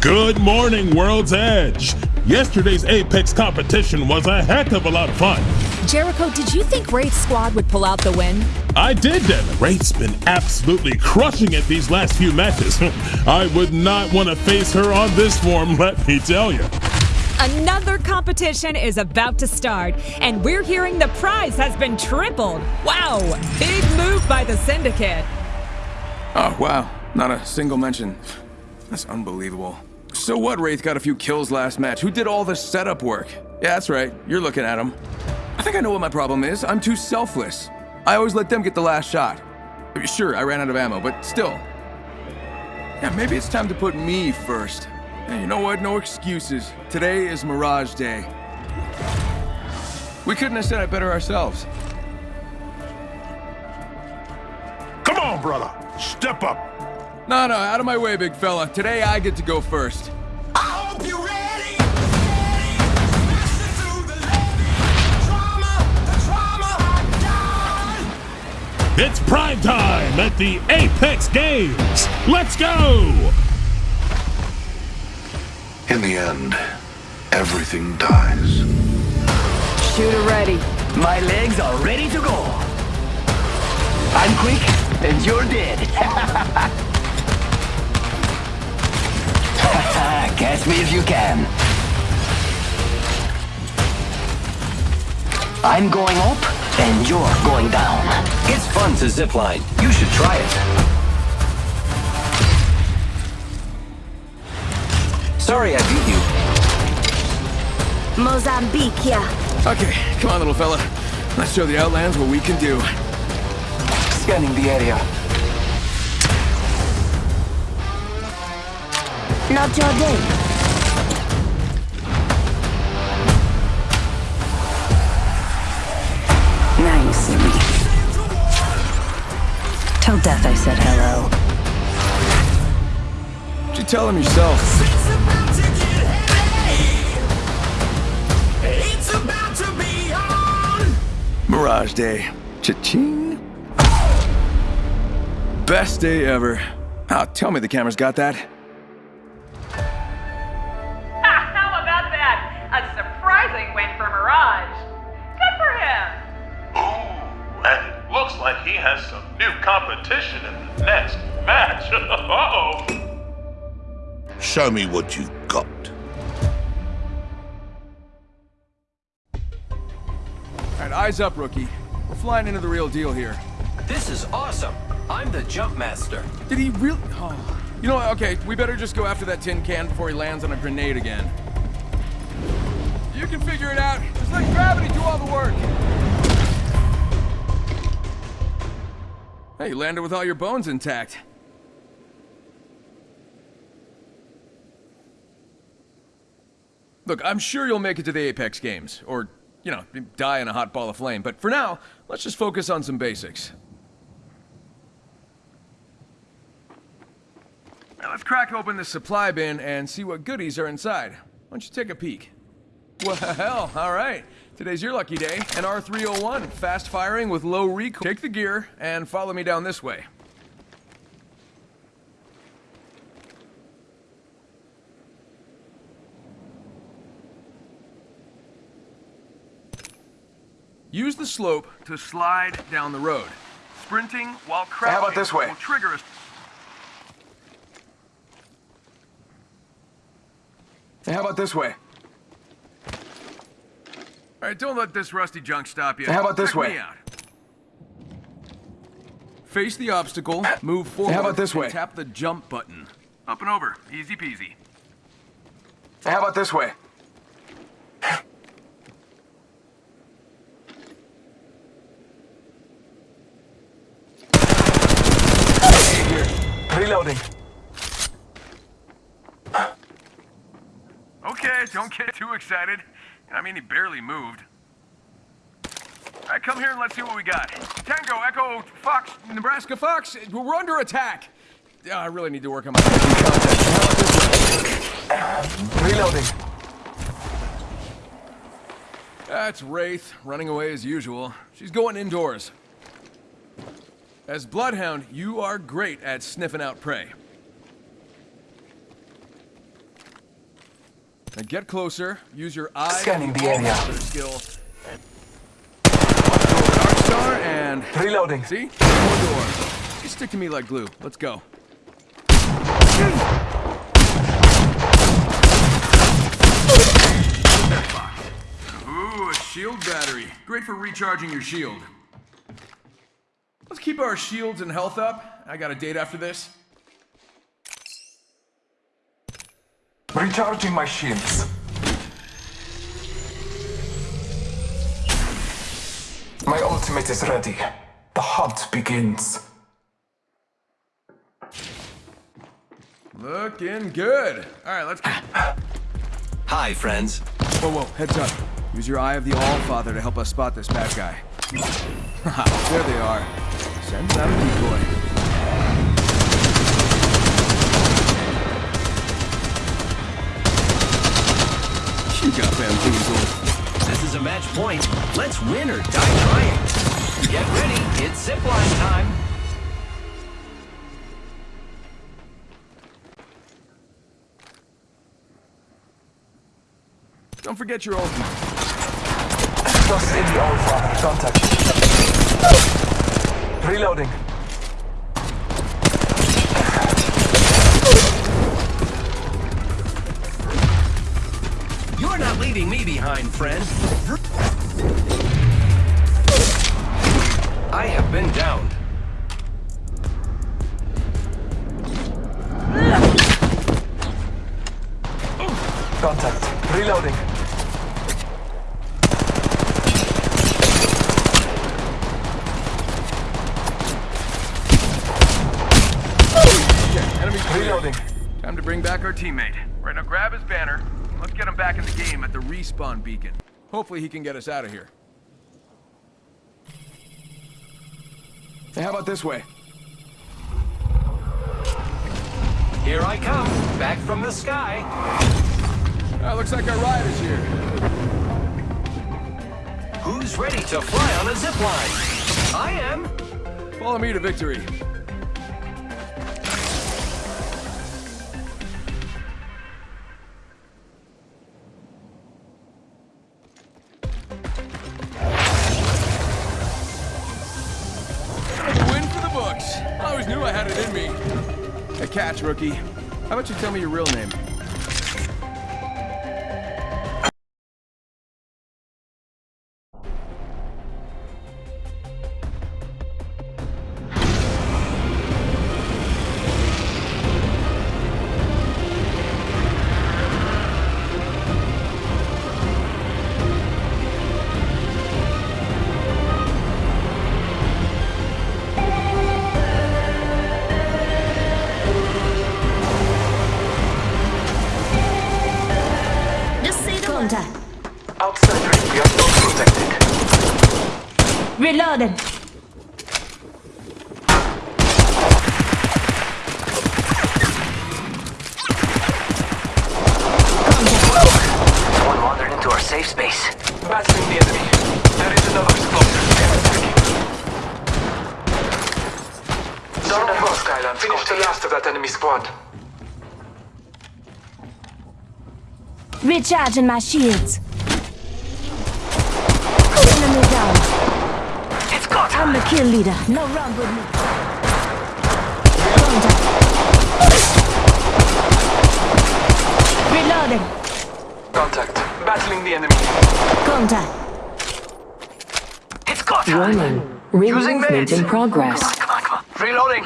Good morning, World's Edge. Yesterday's Apex competition was a heck of a lot of fun. Jericho, did you think Wraith's squad would pull out the win? I did, Devin. Wraith's been absolutely crushing it these last few matches. I would not want to face her on this form, let me tell you. Another competition is about to start, and we're hearing the prize has been tripled. Wow, big move by the Syndicate. Oh, wow. Not a single mention. That's unbelievable. So what, Wraith got a few kills last match? Who did all the setup work? Yeah, that's right. You're looking at him. I think I know what my problem is. I'm too selfless. I always let them get the last shot. Sure, I ran out of ammo, but still. Yeah, maybe it's time to put me first. Hey, you know what? No excuses. Today is Mirage Day. We couldn't have said it better ourselves. Come on, brother. Step up. No, no, out of my way, big fella. Today I get to go first. I hope you're ready. ready. The trauma, the trauma It's prime time at the Apex Games. Let's go! In the end, everything dies. Shooter ready. My legs are ready to go. I'm quick, and you're dead. Catch me if you can. I'm going up, and you're going down. It's fun to zipline. You should try it. Sorry I beat you. Mozambique, yeah. Okay, come on, little fella. Let's show the Outlands what we can do. Scanning the area. Not your day. Now you see me. Tell Death I said hello. You tell him yourself. Mirage Day. Cha-ching. Best day ever. Oh, tell me the camera's got that. Some new competition in the next match. Uh-oh. Show me what you've got. Alright, eyes up, rookie. We're flying into the real deal here. This is awesome. I'm the jump master. Did he really? Oh. You know what? Okay, we better just go after that tin can before he lands on a grenade again. You can figure it out. Just let gravity do all the work. Hey, you landed with all your bones intact. Look, I'm sure you'll make it to the Apex Games, or, you know, die in a hot ball of flame, but for now, let's just focus on some basics. Now let's crack open the supply bin and see what goodies are inside. Why don't you take a peek? Well, alright. Today's your lucky day. An R301, fast firing with low recoil. Take the gear and follow me down this way. Use the slope to slide down the road. Sprinting while crouching How about this way? will trigger a how about this way? All right, don't let this rusty junk stop you. How about this Check way? Me out. Face the obstacle, move forward. how about this way? Tap the jump button. Up and over, easy peasy. how about this way? Reloading. Okay, don't get too excited. I mean, he barely moved. All right, come here and let's see what we got. Tango, Echo, Fox, Nebraska Fox, we're under attack. Yeah, I really need to work on my contact. Reloading. That's Wraith, running away as usual. She's going indoors. As Bloodhound, you are great at sniffing out prey. Now get closer. Use your eyes. Scanning the area. Skill. Dark star and Reloading. see more door. You stick to me like glue. Let's go. Ooh, a shield battery. Great for recharging your shield. Let's keep our shields and health up. I got a date after this. Recharging my shields. My ultimate is ready. The hunt begins. Looking good. All right, let's go. Hi, friends. Whoa, whoa, heads up. Use your Eye of the All-Father to help us spot this bad guy. Haha, there they are. Send out a decoy. You got bamboozled. This is a match point. Let's win or die trying. Get ready. It's zipline time. Don't forget your ultimate. Trust in the All Father. Contact. Reloading. You're not leaving me behind, friend. I have been downed. Contact. Reloading. Enemy. Reloading. Time to bring back our teammate. Right now, grab his banner. Let's get him back in the game at the respawn beacon. Hopefully, he can get us out of here. Hey, how about this way? Here I come, back from the sky. Uh, looks like our ride is here. Who's ready to fly on a zipline? I am. Follow me to victory. Knew I had it in me. A catch, rookie. How about you tell me your real name? We are not protected. Reloading. Someone wandered into our safe space. Battling the enemy. There is another sponsor. Down the hill, Skyland. Finish the last of that enemy squad. Recharging my shields. Enemy down. It's got I'm the kill leader. No run with me. Contact. Reloading. Contact. Battling the enemy. Contact. It's got Warning. Ring Using movement meds. in progress. Come on, come on. Reloading.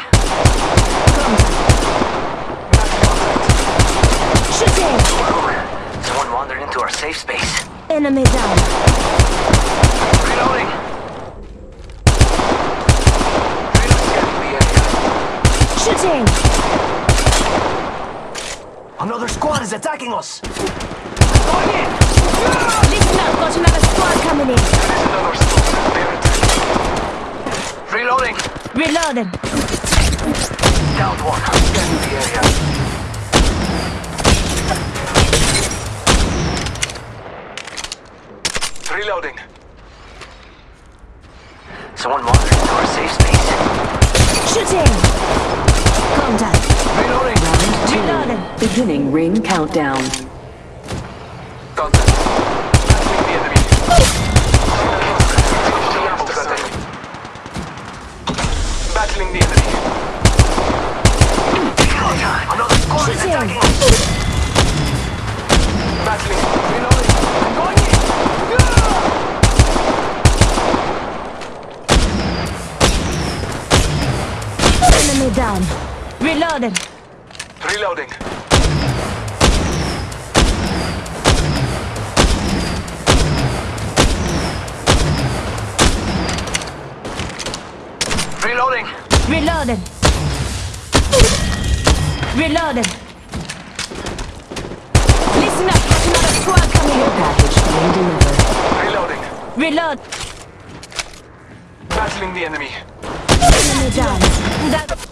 Shooting. Someone wandered into our safe space. Enemy down. Shooting. Another squad is attacking us. Listen up. Got another squad coming in. There is another squad. They're attacking. Reloading. Reloading. Downed one. Scanning the area. Reloading. Someone wandered into our safe space. Shooting. Contact. Reloading. Reloading. Beginning ring countdown. Contact. Battling the enemy. Finish the last of that enemy. Battling the enemy. Another squad is Shooting. attacking. Battling. Reloading. I'm going in. Enemy down. Reloading. Reloading. Reloading. Reloading. Reloading. Listen up, there's another squad coming in. Package being delivered. Reloading. Reload. Battling the enemy. Enemy down. That.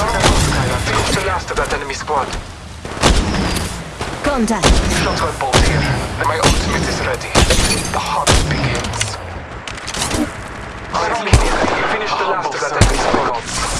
Northern Skylar. Finish the last of that enemy squad. Contact. Shotgun bolt here. And my ultimate is ready. The hunt begins. Battling the enemy. Finish the last of that enemy squad.